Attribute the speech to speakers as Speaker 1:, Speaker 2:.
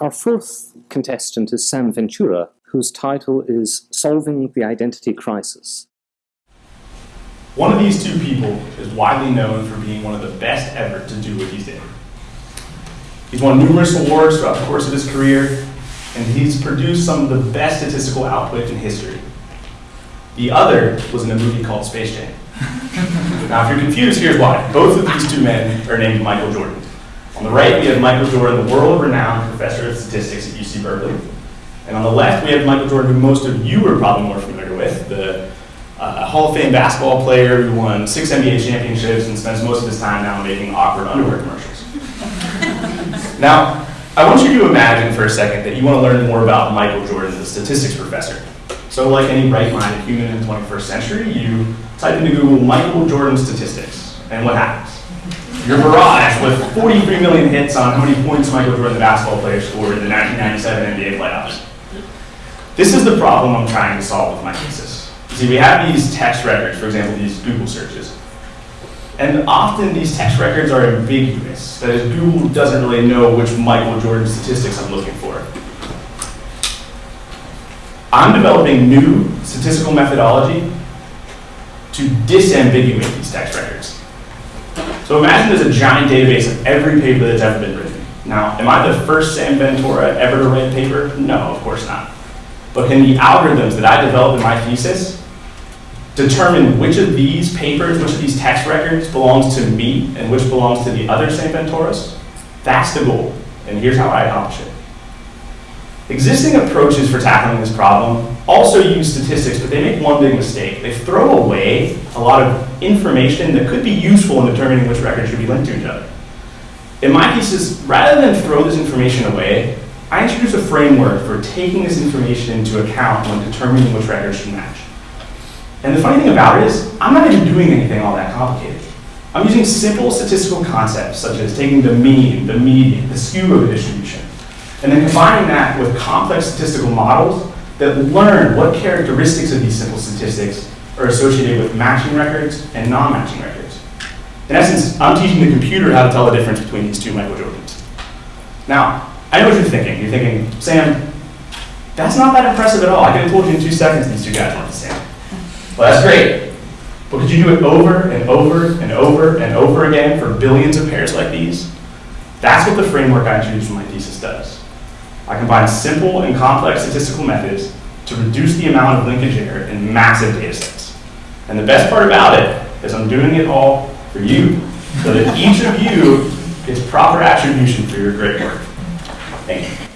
Speaker 1: Our fourth contestant is Sam Ventura, whose title is Solving the Identity Crisis.
Speaker 2: One of these two people is widely known for being one of the best ever to do what he's did. He's won numerous awards throughout the course of his career, and he's produced some of the best statistical output in history. The other was in a movie called Space Jam. now, if you're confused, here's why. Both of these two men are named Michael Jordan. On the right, we have Michael Jordan, the world-renowned professor of statistics at UC Berkeley. And on the left, we have Michael Jordan, who most of you are probably more familiar with, the uh, Hall of Fame basketball player who won six NBA championships and spends most of his time now making awkward underwear commercials. now, I want you to imagine for a second that you want to learn more about Michael Jordan, the statistics professor. So like any right-minded human in the 21st century, you type into Google Michael Jordan statistics, and what happens? You're barraged with 43 million hits on how many points Michael Jordan, the basketball player, scored in the 1997 NBA playoffs. This is the problem I'm trying to solve with my thesis. See, we have these text records, for example, these Google searches. And often these text records are ambiguous. That is, Google doesn't really know which Michael Jordan statistics I'm looking for. I'm developing new statistical methodology to disambiguate these text records. So imagine there's a giant database of every paper that's ever been written. Now, am I the first Sam Ventura ever to write a paper? No, of course not. But can the algorithms that I developed in my thesis determine which of these papers, which of these text records belongs to me and which belongs to the other Sam Venturas? That's the goal, and here's how I accomplish it. Existing approaches for tackling this problem also use statistics, but they make one big mistake. They throw away a lot of information that could be useful in determining which records should be linked to each other. In my thesis, rather than throw this information away, I introduce a framework for taking this information into account when determining which records should match. And the funny thing about it is, I'm not even doing anything all that complicated. I'm using simple statistical concepts such as taking the mean, the median, the skew of a distribution, and then combining that with complex statistical models that learn what characteristics of these simple statistics are associated with matching records and non-matching records. In essence, I'm teaching the computer how to tell the difference between these two Michael Jordans. Now, I know what you're thinking. You're thinking, Sam, that's not that impressive at all. I could have told you in two seconds these two guys weren't the same. Well, that's great. But could you do it over and over and over and over again for billions of pairs like these? That's what the framework I introduced in my thesis does. I combine simple and complex statistical methods to reduce the amount of linkage error in massive data sets. And the best part about it is I'm doing it all for you, so that each of you gets proper attribution for your great work. Thank you.